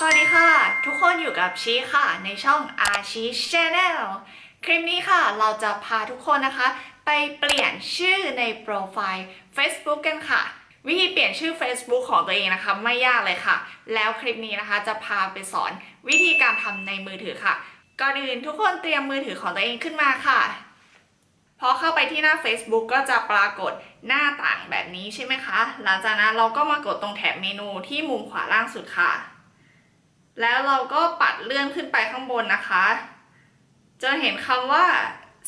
สวัสดีค่ะ ทุกคนอยู่กับชีค่ะ ในช่องอาชีชแนลคลิปนี้ค่ะ เราจะพาทุกคนนะคะ ไปเปลี่ยนชื่อในโปรไฟล์ Facebook กันค่ะ วิธีเปลี่ยนชื่อ Facebook ของตัวเองนะคะ ไม่ยากเลยค่ะ แล้วคลิปนี้นะคะจะพาไปสอนวิธีการทำในมือถือค่ะ ก่อนอื่นทุกคนเตรียมมือถือของตัวเองขึ้นมาค่ะพอเข้าไปที่หน้า Facebook ก็จะปรากฏหน้าต่างแบบนี้ใช่ไหมคะ หลังจากนั้นเราก็มากดตรงแถบเมนูที่มุมขวาล่างสุดค่ะ แล้วเราก็ปัดเลื่อนขึ้นไปข้างบนนะคะจะเห็นคำว่า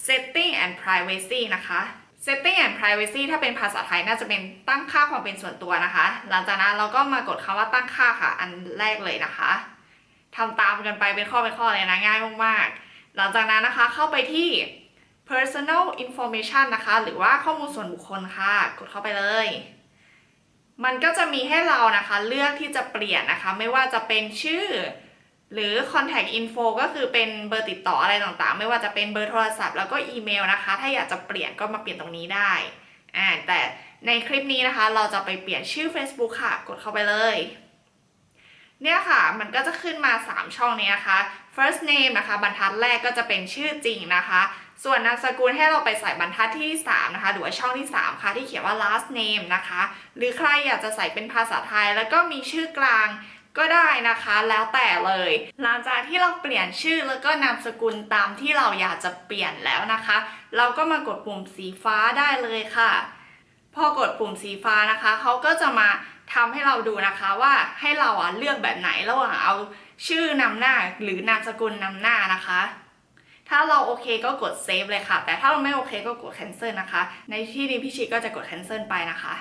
setting and privacy นะคะ setting and privacy ถ้าเป็นภาษาไทยน่าจะเป็นตั้งค่าความเป็นส่วนตัวนะคะ หลังจากนั้นเราก็มากดคำว่าตั้งค่าค่ะ อันแรกเลยนะคะทำตามกันไปเป็นข้อเป็นข้อเลยนะง่ายมากๆ หลังจากนั้นนะคะเข้าไปที่ personal information นะคะ หรือว่าข้อมูลส่วนบุคคลค่ะ กดเข้าไปเลย มันก็จะมีให้เรานะคะเลือกที่จะเปลี่ยนนะคะ ไม่ว่าจะเป็นชื่อ หรือ contact info ก็คือเป็นเบอร์ติดต่ออะไรต่างๆ ไม่ว่าจะเป็นเบอร์โทรศัพท์แล้วก็อีเมลนะคะ ถ้าอยากจะเปลี่ยนก็มาเปลี่ยนตรงนี้ได้อ่าแต่ในคลิปนี้นะคะเราจะไปเปลี่ยนชื่อ Facebook ค่ะ กดเข้าไปเลย เนี่ยค่ะ มันก็จะขึ้นมา 3 ช่องนี้นะคะ first name นะคะ บรรทัดแรกก็จะเป็นชื่อจริงนะคะ ส่วนนามสกุลให้เราไปใส่บรรทัดที่ 3 นะคะ หรือว่าช่องที่ 3 ค่ะที่เขียนว่า last name นะคะ หรือใครอยากจะใส่เป็นภาษาไทย แล้วก็มีชื่อกลางก็ได้นะคะแล้วแต่เลย หลังจากที่เราเปลี่ยนชื่อแล้วก็นามสกุลตามที่เราอยากจะเปลี่ยนแล้วนะคะ เราก็มากดปุ่มสีฟ้าได้เลยค่ะ พอกดปุ่มสีฟ้านะคะเขาก็จะมาทำให้เราดูนะคะว่าให้เราอะเลือกแบบไหนระหว่างเอาชื่อนำหน้าหรือนามสกุลนำหน้านะคะ ถ้าเราโอเคก็กดเซฟเลยค่ะ แต่ถ้าเราไม่โอเคก็กด cancel นะคะ ในที่นี้พี่ชีก็จะกด cancel ไปนะคะ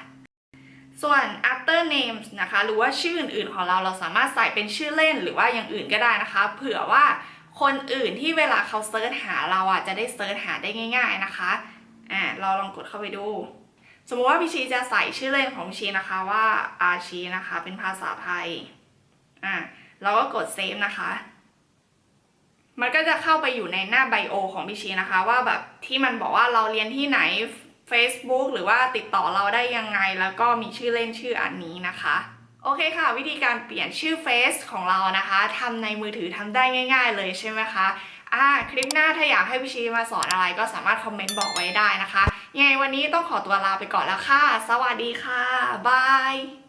ส่วน other names นะคะ หรือว่าชื่ออื่นๆของเราเราสามารถใส่เป็นชื่อเล่นหรือว่าอย่างอื่นก็ได้นะคะ เผื่อว่าคนอื่นที่เวลาเขา search หาเราอะจะได้ search หาได้ง่าย ๆนะคะอ่าเราลองกดเข้าไปดู สมมติว่าพี่ชีจะใส่ชื่อเล่นของชีนะคะว่าอาชีนะคะเป็นภาษาไทยอ่าเราก็กด save นะคะ ก็จะเข้าไปอยู่ในหน้าไบโอของพี่ชีนะคะ ว่าแบบที่มันบอกว่าเราเรียนที่ไหน Facebook หรือว่าติดต่อเราได้ยังไง แล้วก็มีชื่อเล่นชื่ออันนี้นะคะโอเคค่ะ วิธีการเปลี่ยนชื่อเฟซของเรานะคะทำในมือถือทำได้ง่าย ๆ เลยใช่ไหมคะอ่าคลิปหน้าถ้าอยากให้พี่ชีมาสอนอะไรก็สามารถคอมเมนต์บอกไว้ได้นะคะยังไงวันนี้ต้องขอตัวลาไปก่อนแล้วค่ะ สวัสดีค่ะ บาย